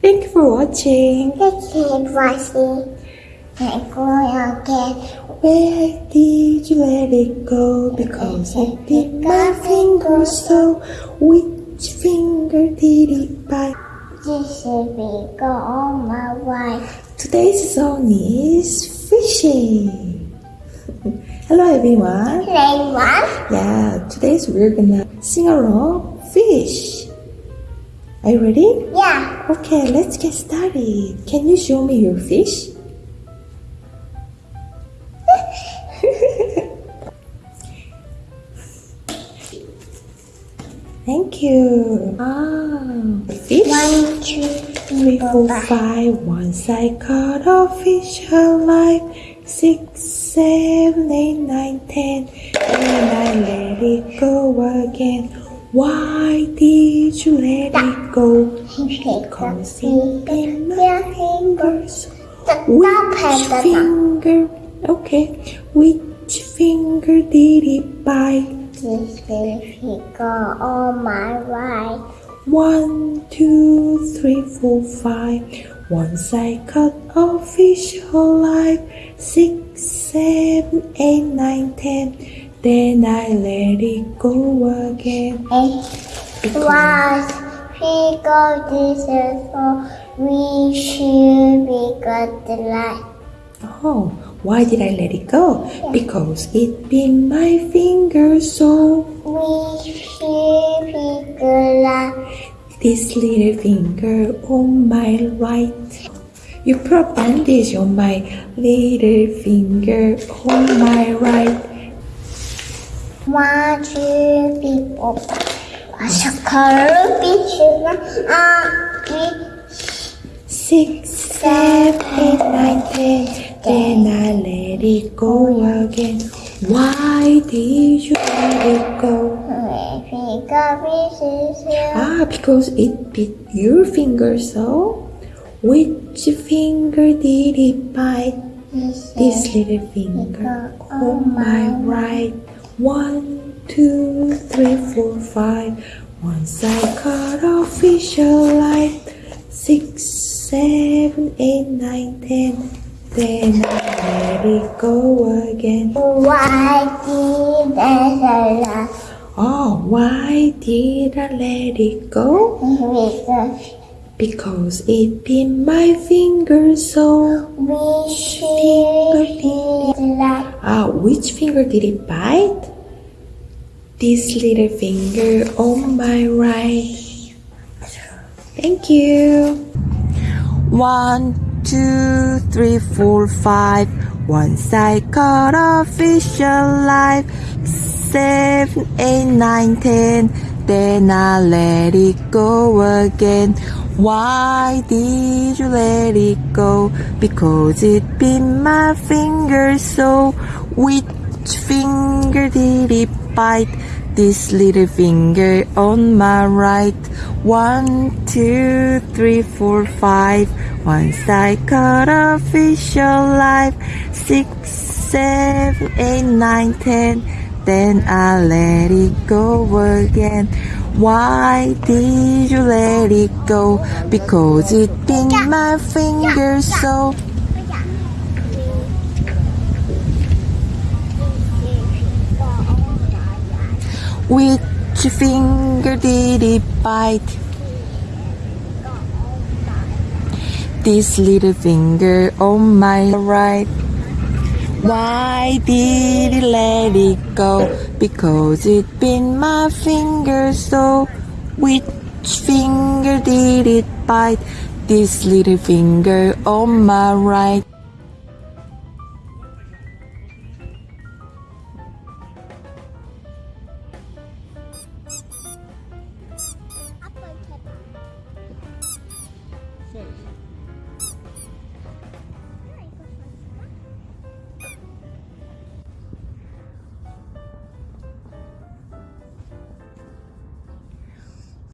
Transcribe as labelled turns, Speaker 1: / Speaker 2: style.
Speaker 1: Thank you for watching.
Speaker 2: Thank you keep watching. And go again.
Speaker 1: Where did you let it go? Because I bit my finger so. Which finger did it bite?
Speaker 2: This is we go on my way.
Speaker 1: Today's song is fishing. Hello everyone.
Speaker 2: Play one.
Speaker 1: Yeah, today's we're gonna sing along fish. Are you ready?
Speaker 2: Yeah.
Speaker 1: Okay, let's get started. Can you show me your fish? Thank you. Ah, fish.
Speaker 2: One, two,
Speaker 1: Three, four, five. Once I caught a fish alive. Six, seven, eight, nine, ten. And I let it go again. Why did you let it go? Because it bit my fingers. Which finger? Okay. Which finger did it bite?
Speaker 2: This go on my way.
Speaker 1: One, two, three, four, five. Once I caught a fish alive. Six, seven, eight, nine, ten. Then I let it go again.
Speaker 2: And was we go this is for we should be got the light.
Speaker 1: Oh, why did I let it go? Because it bit my finger so.
Speaker 2: We should be good light.
Speaker 1: This little finger on my right. You put bandage on my little finger on my right.
Speaker 2: One, two, three, four, five. Masakaro bichuna ah
Speaker 1: Six, seven, eight, nine, ten. Then I let it go again. Why did you let it go? Ah, because it bit your finger so? Which finger did it bite? This little finger on my right. One, two, three, four, five. Once I caught a fish alive. Six, seven, eight, nine, ten. Then I let it go again.
Speaker 2: Why did I laugh?
Speaker 1: Oh, why did I let it go?
Speaker 2: Because
Speaker 1: Because it bit my finger so.
Speaker 2: we should be like
Speaker 1: Ah, which finger did it bite? This little finger on my right. Thank you. One, two, three, four, five. Once I caught a fish alive. Seven, eight, nine, ten. Then I let it go again. Why did you let it go? Because it bit my finger so. Which finger did it bite? This little finger on my right. One, two, three, four, five. Once I caught a alive. Six, seven, eight, nine, ten. Then I let it go again. Why did you let it go? Because it bit my finger so. Which finger did it bite? This little finger on my right. Why did it let it go? Because it bit my finger so. Which finger did it bite? This little finger on my right.